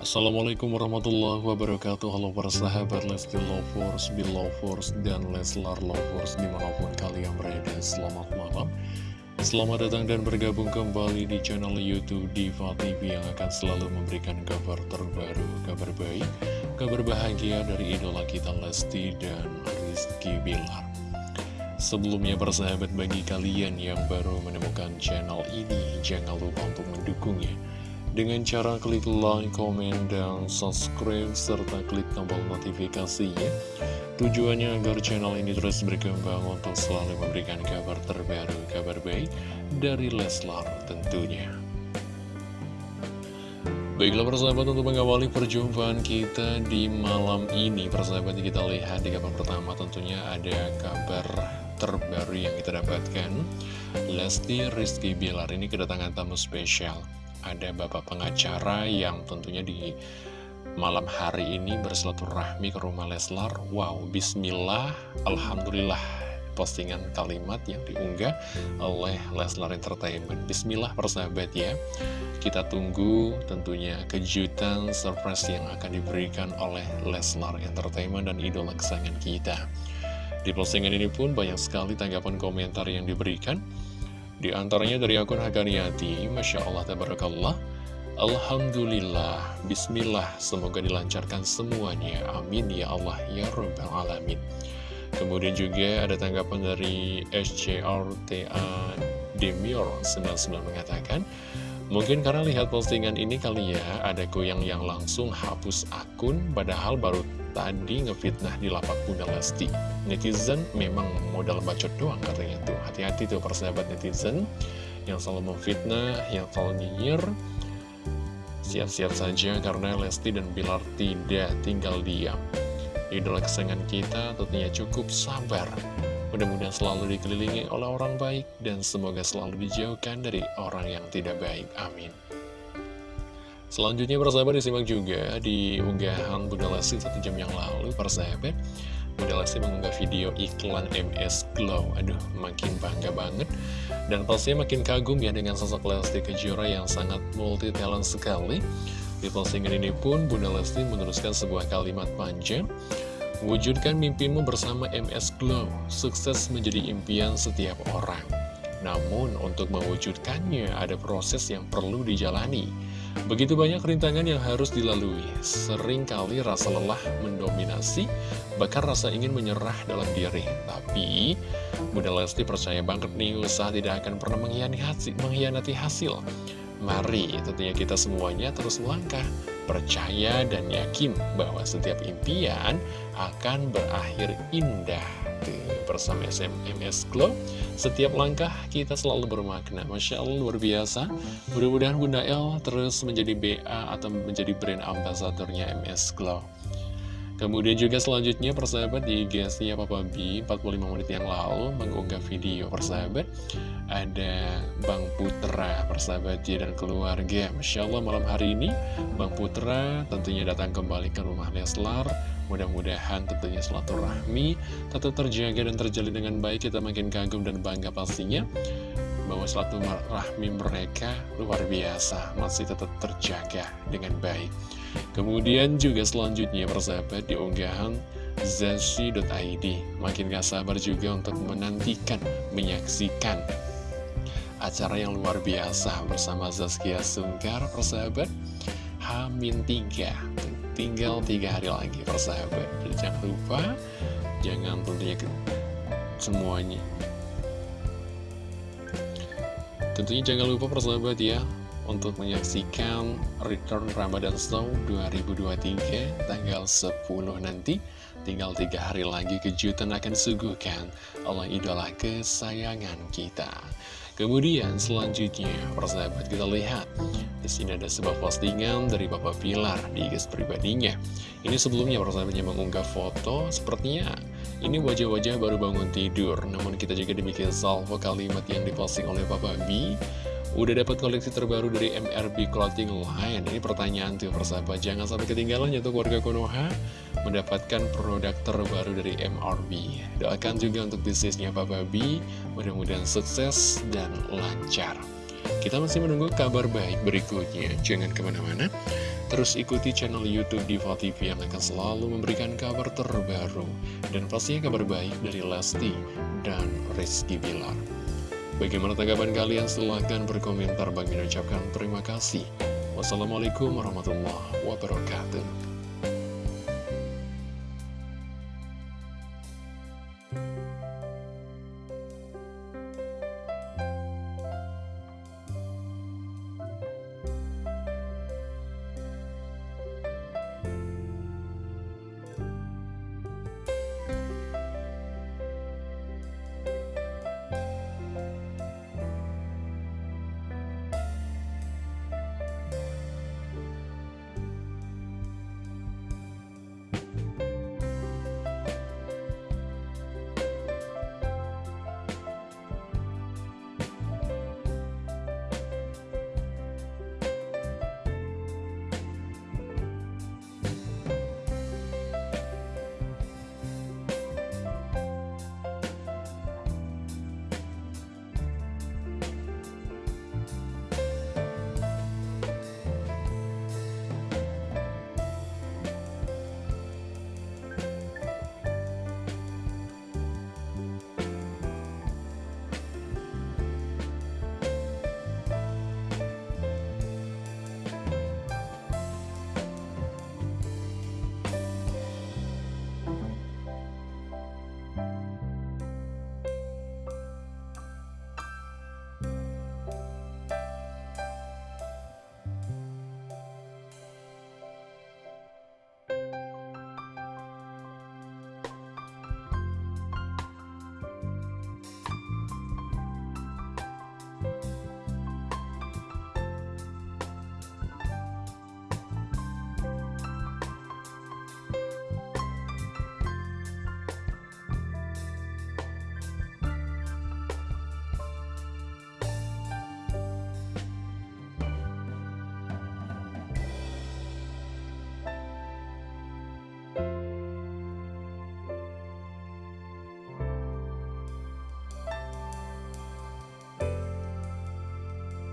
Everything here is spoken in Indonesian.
Assalamualaikum warahmatullahi wabarakatuh. Halo para sahabat Lesti Lovers, Belovers, dan Leslar Lovers Di mana pun kalian berada, selamat malam. Selamat datang dan bergabung kembali di channel Youtube Diva TV Yang akan selalu memberikan kabar terbaru, kabar baik Kabar bahagia dari idola kita Lesti dan Rizky Bilar. Sebelumnya para sahabat bagi kalian yang baru menemukan channel ini Jangan lupa untuk mendukungnya dengan cara klik like, komen, dan subscribe, serta klik tombol notifikasinya. Tujuannya agar channel ini terus berkembang untuk selalu memberikan kabar terbaru, kabar baik dari Leslar tentunya. Baiklah persahabat untuk mengawali perjumpaan kita di malam ini Persahabat kita lihat di kabar pertama tentunya ada kabar terbaru yang kita dapatkan Lesti Rizky Bilar ini kedatangan tamu spesial ada bapak pengacara yang tentunya di malam hari ini bersilaturahmi ke rumah Leslar. Wow, bismillah, alhamdulillah. Postingan kalimat yang diunggah oleh Leslar Entertainment. Bismillah persahabat ya. Kita tunggu tentunya kejutan surprise yang akan diberikan oleh Leslar Entertainment dan idola kesayangan kita. Di postingan ini pun banyak sekali tanggapan komentar yang diberikan. Di antaranya dari akun Hakaniati, Masya Allah, Tabarakallah, Alhamdulillah, Bismillah, semoga dilancarkan semuanya, amin ya Allah, ya Rabbal Alamin. Kemudian juga ada tanggapan dari SCRTA Demior 99 mengatakan, Mungkin karena lihat postingan ini kali ya, ada goyang yang langsung hapus akun, padahal baru tadi ngefitnah di lapak Bunda Lesti. Netizen memang modal bacot doang katanya tuh. Hati-hati tuh persahabat netizen yang selalu memfitnah, yang selalu nyinyir. Siap-siap saja karena Lesti dan Bilar tidak tinggal diam. Idola kesayangan kita tentunya cukup sabar Mudah-mudahan selalu dikelilingi oleh orang baik dan semoga selalu dijauhkan dari orang yang tidak baik. Amin. Selanjutnya persahabat disimak juga di unggahan Bunda Lesti satu jam yang lalu. Persahabat Bunda Lesti mengunggah video iklan MS Glow. Aduh makin bangga banget. Dan pastinya makin kagum ya dengan sosok Lesti Kejora yang sangat multi talent sekali. Di postingan ini pun Bunda Lesti meneruskan sebuah kalimat panjang Wujudkan mimpimu bersama MS Glow, sukses menjadi impian setiap orang. Namun, untuk mewujudkannya ada proses yang perlu dijalani. Begitu banyak rintangan yang harus dilalui, sering kali rasa lelah mendominasi, bahkan rasa ingin menyerah dalam diri. Tapi, Bunda Lesti percaya banget nih, usaha tidak akan pernah mengkhianati hasil. Mari tentunya kita semuanya terus melangkah, percaya dan yakin bahwa setiap impian akan berakhir indah. bersama SMS Club, setiap langkah kita selalu bermakna. Masya Allah luar biasa. Mudah-mudahan Bunda El terus menjadi BA atau menjadi brand ambasadornya MS Club. Kemudian juga selanjutnya persahabat di IG-nya Papa B 45 menit yang lalu mengunggah video persahabat. Ada Bang Putra persahabat J dan keluarga. Masya Allah malam hari ini Bang Putra tentunya datang kembali ke rumah Leslar. Mudah-mudahan tentunya rahmi tetap terjaga dan terjalin dengan baik. Kita makin kagum dan bangga pastinya bahwa rahmi mereka luar biasa masih tetap terjaga dengan baik. Kemudian juga selanjutnya persahabat di unggahan zashi.id Makin gak sabar juga untuk menantikan, menyaksikan acara yang luar biasa bersama Zaskia Sungkar persahabat. Hamin 3 Tinggal tiga hari lagi persahabat. Jangan lupa Jangan tentunya semuanya Tentunya jangan lupa persahabat ya untuk menyaksikan Return Ramadan Snow 2023 tanggal 10 nanti. Tinggal tiga hari lagi kejutan akan suguhkan oleh idola kesayangan kita. Kemudian selanjutnya, persahabat kita lihat sini ada sebuah postingan dari Papa Pilar di IG pribadinya. Ini sebelumnya persahabatnya mengunggah foto, sepertinya ini wajah-wajah baru bangun tidur. Namun kita juga dibikin salvo kalimat yang diposting oleh Papa B. Udah dapat koleksi terbaru dari MRB Clothing Line. Ini pertanyaan tuh persahabat, jangan sampai ketinggalan ya tuh keluarga Konoha mendapatkan produk terbaru dari MRB. Doakan juga untuk bisnisnya Papa B, mudah-mudahan sukses dan lancar. Kita masih menunggu kabar baik berikutnya. Jangan ke mana-mana. Terus ikuti channel Youtube Diva TV yang akan selalu memberikan kabar terbaru. Dan pastinya kabar baik dari Lesti dan Rizky Bilar. Bagaimana tanggapan kalian? Silahkan berkomentar. Bagi mengucapkan terima kasih. Wassalamualaikum warahmatullahi wabarakatuh.